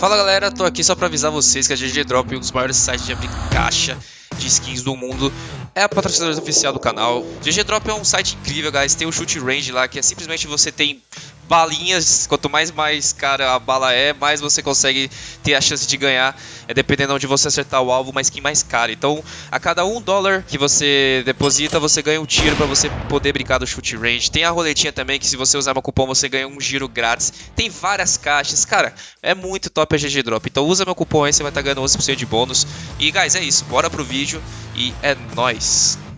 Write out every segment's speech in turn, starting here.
Fala galera, tô aqui só pra avisar vocês que a GG Drop, um dos maiores sites de abrir caixa de skins do mundo, é a patrocinadora oficial do canal. GG Drop é um site incrível, guys. Tem o shoot range lá, que é simplesmente você tem balinhas, quanto mais mais cara a bala é, mais você consegue ter a chance de ganhar, é dependendo onde você acertar o alvo, uma skin mais cara. Então, a cada um dólar que você deposita, você ganha um tiro para você poder brincar do shoot range. Tem a roletinha também, que se você usar meu cupom, você ganha um giro grátis. Tem várias caixas, cara, é muito top a GG Drop. Então usa meu cupom aí, você vai estar tá ganhando 11% de bônus. E, guys, é isso, bora pro vídeo e é nóis!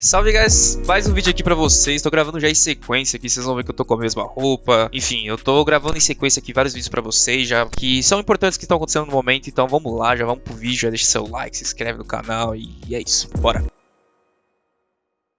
Salve guys, mais um vídeo aqui pra vocês, tô gravando já em sequência aqui, vocês vão ver que eu tô com a mesma roupa. Enfim, eu tô gravando em sequência aqui vários vídeos pra vocês já Que são importantes que estão acontecendo no momento, então vamos lá, já vamos pro vídeo, já deixa seu like, se inscreve no canal e é isso, bora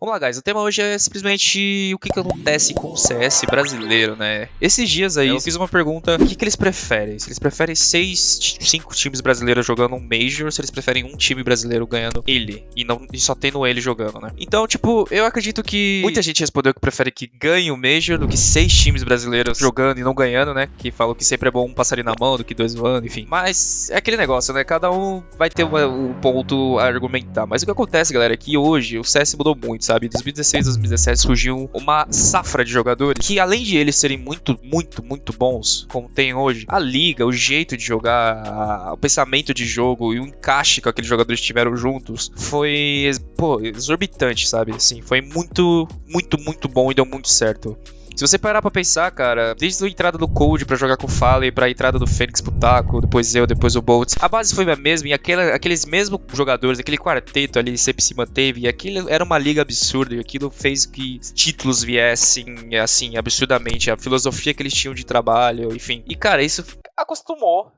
Vamos lá, guys. O tema hoje é simplesmente o que, que acontece com o CS brasileiro, né? Esses dias aí eu fiz uma pergunta: o que, que eles preferem? Se eles preferem seis, cinco times brasileiros jogando um Major, ou se eles preferem um time brasileiro ganhando ele e não e só tendo ele jogando, né? Então, tipo, eu acredito que muita gente respondeu que prefere que ganhe o Major do que seis times brasileiros jogando e não ganhando, né? Que falam que sempre é bom um passarinho na mão do que dois voando, enfim. Mas é aquele negócio, né? Cada um vai ter um ponto a argumentar. Mas o que acontece, galera, é que hoje o CS mudou muito sabe? 2016, 2017 surgiu uma safra de jogadores que, além de eles serem muito, muito, muito bons, como tem hoje, a liga, o jeito de jogar, a, o pensamento de jogo e o encaixe que aqueles jogadores tiveram juntos foi, pô, exorbitante, sabe? Assim, foi muito, muito, muito bom e deu muito certo. Se você parar pra pensar, cara, desde a entrada do Cold pra jogar com o Fallen, pra entrada do Fênix pro Taco, depois eu, depois o Boltz, a base foi a mesma e aquela, aqueles mesmos jogadores, aquele quarteto ali sempre se manteve e aquilo era uma liga absurda e aquilo fez que títulos viessem, assim, absurdamente. A filosofia que eles tinham de trabalho, enfim. E, cara, isso acostumou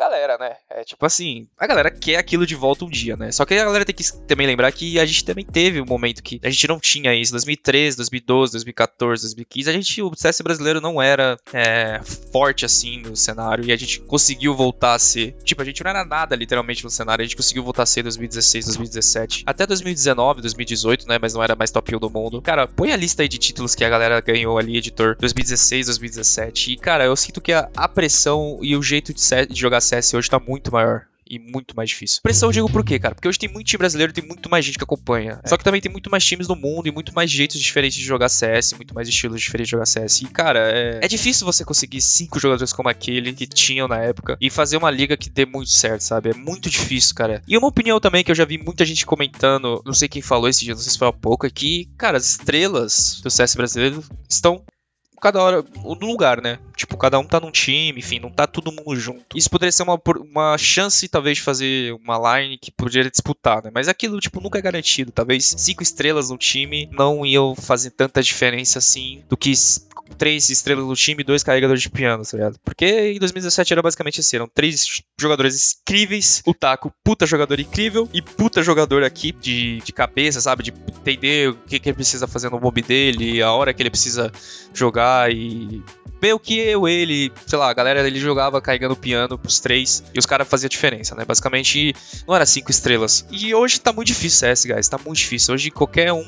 galera, né? É tipo assim, a galera quer aquilo de volta um dia, né? Só que a galera tem que também lembrar que a gente também teve um momento que a gente não tinha isso. 2013, 2012, 2014, 2015, a gente, o CS brasileiro não era é, forte assim no cenário e a gente conseguiu voltar a ser. Tipo, a gente não era nada literalmente no cenário, a gente conseguiu voltar a ser 2016, 2017, até 2019, 2018, né? Mas não era mais top 1 do mundo. Cara, põe a lista aí de títulos que a galera ganhou ali, editor, 2016, 2017. E, cara, eu sinto que a, a pressão e o jeito de, de jogar CS hoje tá muito maior e muito mais difícil. Pressão eu digo por quê, cara? Porque hoje tem muito time brasileiro, tem muito mais gente que acompanha. É. Só que também tem muito mais times no mundo e muito mais jeitos diferentes de jogar CS, muito mais estilos diferentes de jogar CS. E, cara, é, é difícil você conseguir cinco jogadores como aquele que tinham na época e fazer uma liga que dê muito certo, sabe? É muito difícil, cara. E uma opinião também que eu já vi muita gente comentando, não sei quem falou esse dia, não sei se foi há pouco, é que, cara, as estrelas do CS brasileiro estão cada hora no lugar, né? Tipo, cada um tá num time, enfim, não tá todo mundo junto. Isso poderia ser uma, uma chance, talvez, de fazer uma line que poderia disputar, né? Mas aquilo, tipo, nunca é garantido. Talvez cinco estrelas no time não iam fazer tanta diferença assim do que três estrelas no time e dois carregadores de piano, tá ligado? Porque em 2017 era basicamente assim, eram três jogadores incríveis, o Taco, puta jogador incrível, e puta jogador aqui de, de cabeça, sabe? De entender o que, que ele precisa fazer no mob dele, a hora que ele precisa jogar e meio que eu, ele, sei lá, a galera ele jogava carregando piano pros três e os caras faziam diferença, né? Basicamente não era cinco estrelas. E hoje tá muito difícil CS, guys, tá muito difícil. Hoje qualquer um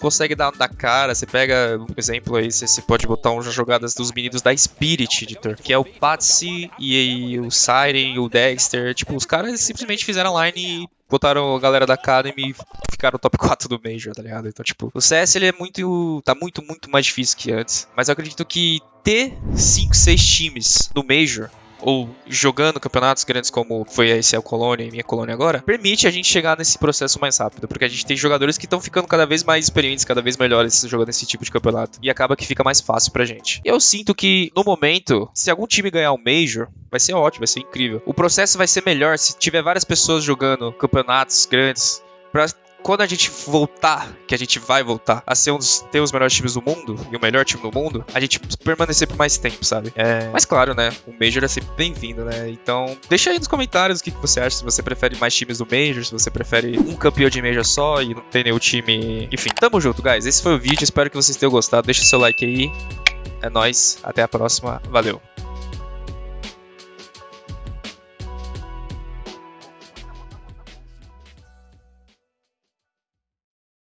consegue dar na cara. Você pega um exemplo aí, você, pode botar umas jogadas dos meninos da Spirit Editor, que é o Patsy e, e o Siren e o Dexter. Tipo, os caras simplesmente fizeram line e botaram a galera da Academy e ficaram top 4 do Major, tá ligado? Então, tipo, o CS ele é muito. tá muito, muito mais difícil que antes. Mas eu acredito que ter 5, 6 times no Major ou jogando campeonatos grandes como foi esse é o Colônia e minha Colônia agora, permite a gente chegar nesse processo mais rápido, porque a gente tem jogadores que estão ficando cada vez mais experientes, cada vez melhores jogando esse tipo de campeonato, e acaba que fica mais fácil pra gente. Eu sinto que, no momento, se algum time ganhar o Major, vai ser ótimo, vai ser incrível. O processo vai ser melhor se tiver várias pessoas jogando campeonatos grandes, pra quando a gente voltar, que a gente vai voltar a ser um dos ter os melhores times do mundo e o melhor time do mundo, a gente permanecer por mais tempo, sabe? É... Mas claro, né? O Major é sempre bem-vindo, né? Então, deixa aí nos comentários o que, que você acha, se você prefere mais times do Major, se você prefere um campeão de Major só e não tem nenhum time. Enfim, tamo junto, guys. Esse foi o vídeo, espero que vocês tenham gostado. Deixa seu like aí. É nóis, até a próxima, valeu.